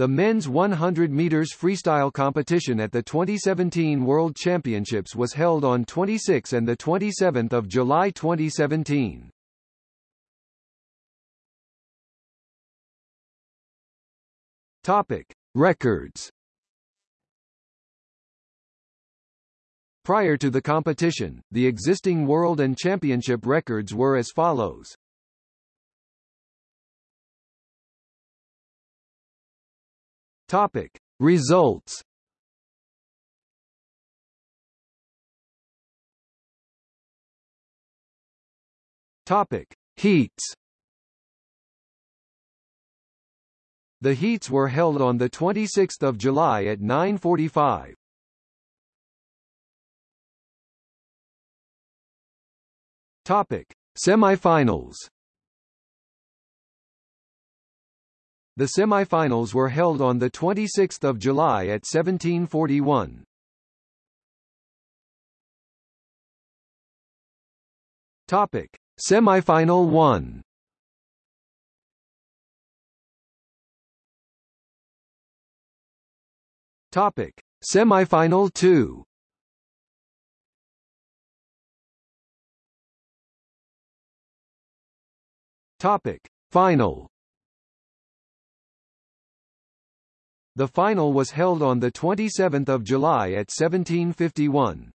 The men's 100 meters freestyle competition at the 2017 World Championships was held on 26 and the 27th of July 2017. Topic: Records. Prior to the competition, the existing world and championship records were as follows. Topic: Results. Topic: Heats. The heats were held on the 26th of July at 9:45. Topic: Semifinals. The semifinals were held on the 26th of July at 1741. Topic: Semifinal 1. Topic: Semifinal 2. Topic: Final. The final was held on the 27th of July at 1751.